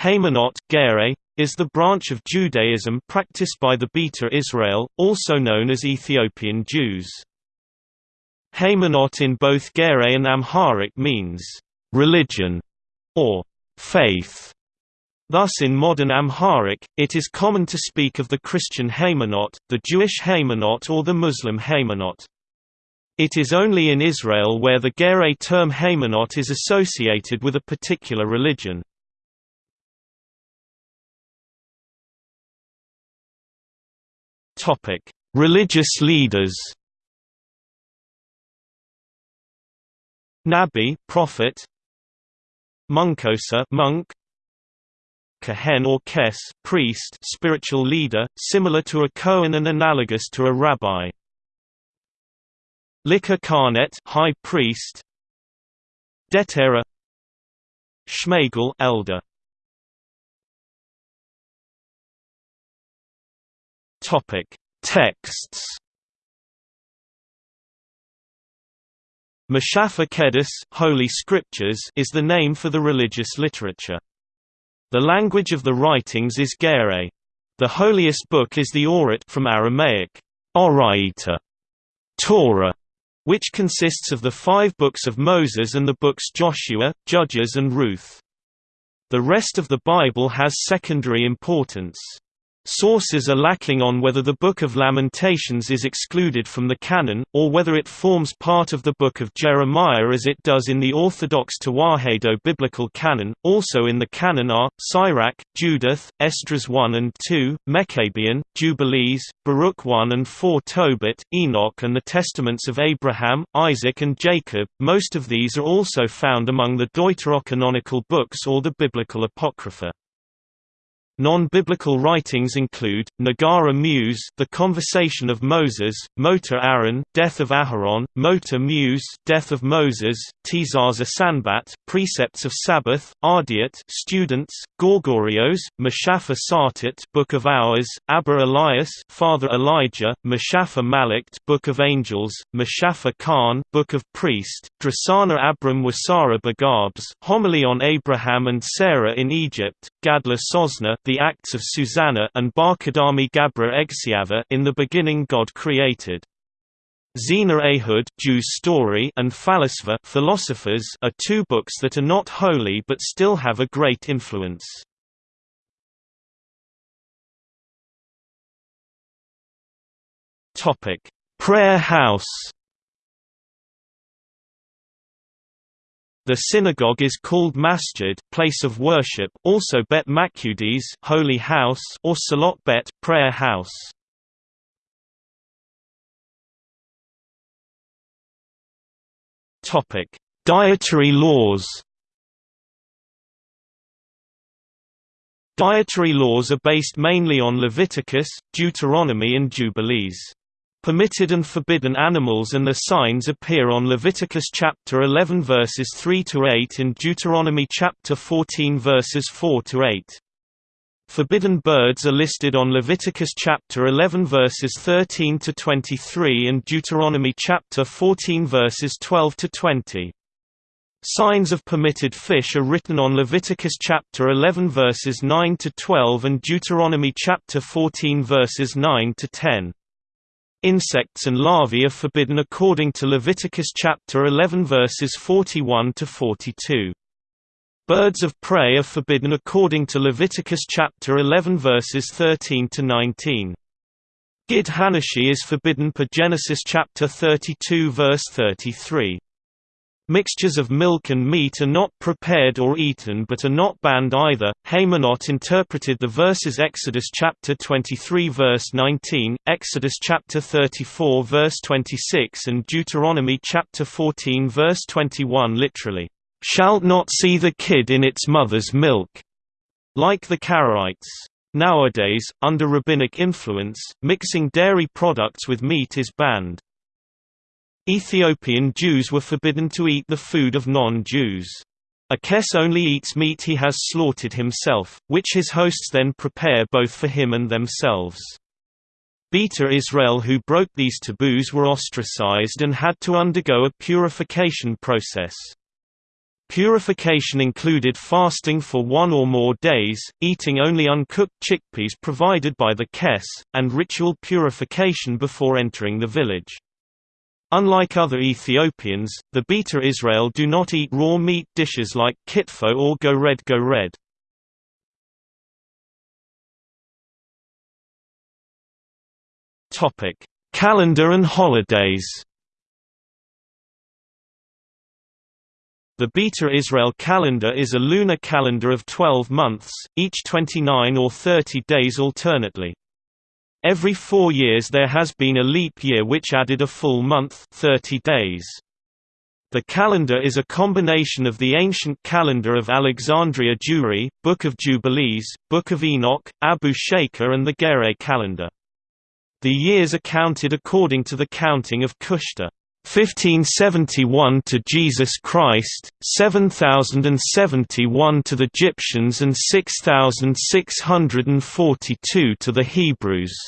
Haymanot Ge'ez, is the branch of Judaism practiced by the Beta Israel, also known as Ethiopian Jews. Haymanot in both Ge'ez and Amharic means, "...religion", or "...faith". Thus in modern Amharic, it is common to speak of the Christian Haymanot, the Jewish Haymanot or the Muslim Haymanot. It is only in Israel where the Ge'ez term Haymanot is associated with a particular religion. Topic: Religious leaders. Nabi, prophet. Munkosa, monk. Kohen or Kes, priest, spiritual leader, similar to a Kohen and analogous to a rabbi. Lika Karnet, high priest. Detera. Shmagel, elder. Topic: Texts. Mashafa Kedis Holy Scriptures is the name for the religious literature. The language of the writings is Ge'ez. The holiest book is the Orit from Aramaic, Oraita, Torah, which consists of the five books of Moses and the books Joshua, Judges and Ruth. The rest of the Bible has secondary importance. Sources are lacking on whether the Book of Lamentations is excluded from the canon, or whether it forms part of the Book of Jeremiah as it does in the Orthodox Tewahedo biblical canon. Also in the canon are Sirach, Judith, Esdras 1 and 2, Maccabean, Jubilees, Baruch 1 and 4, Tobit, Enoch, and the Testaments of Abraham, Isaac, and Jacob. Most of these are also found among the deuterocanonical books or the biblical apocrypha. Non-biblical writings include, Nagara Muse The Conversation of Moses, Motor Aaron, Death of Aharon, Motor Muse Death of Moses, Tizaza Sanbat Precepts of Sabbath, Ardiat Students, Gorgorios, Mashafa Sartit Book of Hours, Abba Elias Father Elijah, Mashafa Malikt Book of Angels, Mashafa Khan Book of Priest, Drasana Abram Wasara Bagabs Homily on Abraham and Sarah in Egypt, Gadla Sosna The Acts of Susanna and Barkadami Gabra Egsiava In the Beginning God Created. Zena Ehud Jew's Story and Phalasva Philosophers are two books that are not holy but still have a great influence. Topic: Prayer House The synagogue is called masjid, place of worship, also Bet Makudis, holy house, or Salot Bet, prayer house. Topic: Dietary laws. Dietary laws are based mainly on Leviticus, Deuteronomy and Jubilees. Permitted and forbidden animals and their signs appear on Leviticus chapter 11 verses 3 to 8 and Deuteronomy chapter 14 verses 4 to 8. Forbidden birds are listed on Leviticus chapter 11 verses 13 to 23 and Deuteronomy chapter 14 verses 12 to 20. Signs of permitted fish are written on Leviticus chapter 11 verses 9 to 12 and Deuteronomy chapter 14 verses 9 to 10. Insects and larvae are forbidden according to Leviticus chapter 11 verses 41 to 42. Birds of prey are forbidden according to Leviticus chapter 11 verses 13 to 19. Gid Hanashi is forbidden per Genesis chapter 32 verse 33. Mixtures of milk and meat are not prepared or eaten but are not banned either. Haymanot interpreted the verses Exodus chapter 23 verse 19, Exodus chapter 34 verse 26 and Deuteronomy chapter 14 verse 21 literally, "Shalt not see the kid in its mother's milk." Like the Karaites. Nowadays, under rabbinic influence, mixing dairy products with meat is banned. Ethiopian Jews were forbidden to eat the food of non-Jews. A Kes only eats meat he has slaughtered himself, which his hosts then prepare both for him and themselves. Beta Israel who broke these taboos were ostracized and had to undergo a purification process. Purification included fasting for one or more days, eating only uncooked chickpeas provided by the kes, and ritual purification before entering the village. Unlike other Ethiopians, the Beta Israel do not eat raw meat dishes like kitfo or gored gored. Topic: Calendar and holidays. The Beta Israel calendar is a lunar calendar of 12 months, each 29 or 30 days alternately. Every four years there has been a leap year which added a full month 30 days. The calendar is a combination of the ancient calendar of Alexandria Jewry, Book of Jubilees, Book of Enoch, Abu Shaker and the Ge'ez calendar. The years are counted according to the counting of Kushta. 1571 to Jesus Christ, 7071 to the Egyptians and 6642 to the Hebrews.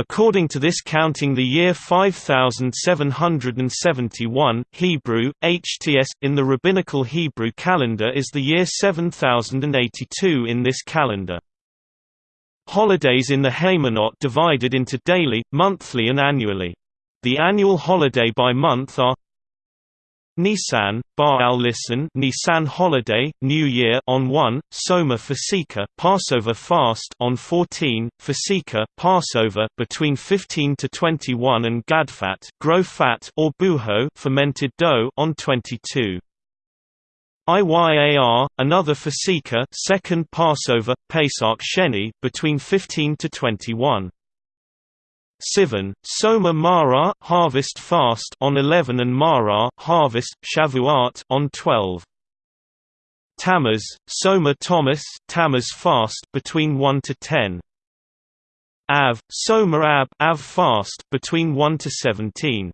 According to this counting the year 5771 Hebrew, HTS, in the Rabbinical Hebrew calendar is the year 7082 in this calendar. Holidays in the Haymanot divided into daily, monthly and annually. The annual holiday by month are Nisan, Bar al Lisan, Nisan holiday, New Year on 1, Soma Fasika, Passover fast on 14, Fasika, Passover between 15 to 21 and Gadfat, grow fat or buho, fermented dough on 22. Iyar, another Fasika, second Passover, Pesach Sheni, between 15 to 21. Sivan, Soma Mara harvest fast on 11 and Mara harvest Shavuot on 12. Tammuz, Soma Thomas Tammuz fast between 1 to 10. Av, Soma Ab Av fast between 1 to 17.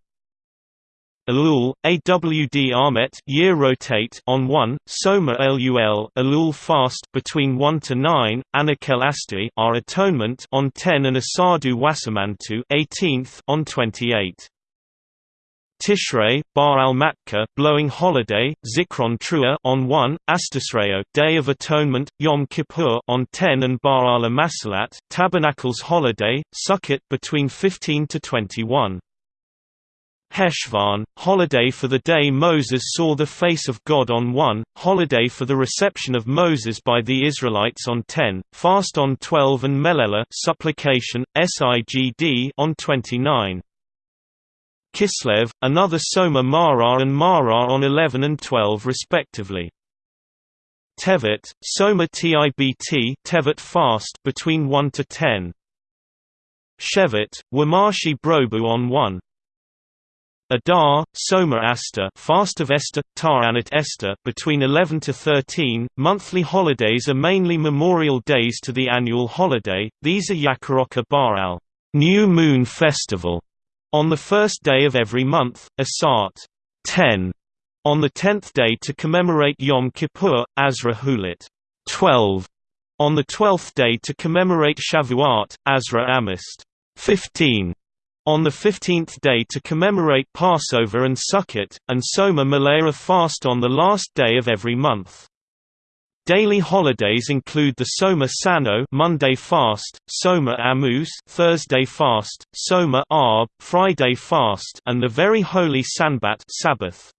Elul, AWD Armet year rotate on 1, Soma Lul Elul fast between 1 to 9, Anakel Asti our atonement on 10 and Asadu Wasamantu 18th on 28. Tishrei, Bar al Matka, blowing holiday, Zikron Trua on 1, Astasreo, Day of Atonement, Yom Kippur on 10 and Bar al Masalat, Tabernacles holiday, Sukkot between 15 to 21. Heshvan, holiday for the day Moses saw the face of God on 1, holiday for the reception of Moses by the Israelites on 10, fast on 12 and Melella supplication, Sigd on 29. Kislev, another Soma Mara and Mara on 11 and 12 respectively. Tevet, Soma Tibt Tevet fast between 1 to 10. Shevet, Wamashi Brobu on 1. Adar, Soma Asta Fast of Esther, Ta'anat Esther between 11 to 13. Monthly holidays are mainly memorial days to the annual holiday, these are Yakaroka Baral New Moon Festival, on the first day of every month, Asat 10, on the tenth day to commemorate Yom Kippur, Azra Hulit 12, on the twelfth day to commemorate Shavuot, Azra Amist 15 on the 15th day to commemorate Passover and Sukkot, and Soma Malaya fast on the last day of every month. Daily holidays include the Soma Sano Monday fast, Soma Amuz Thursday fast, Soma Arb Friday fast, and the very holy Sanbat Sabbath.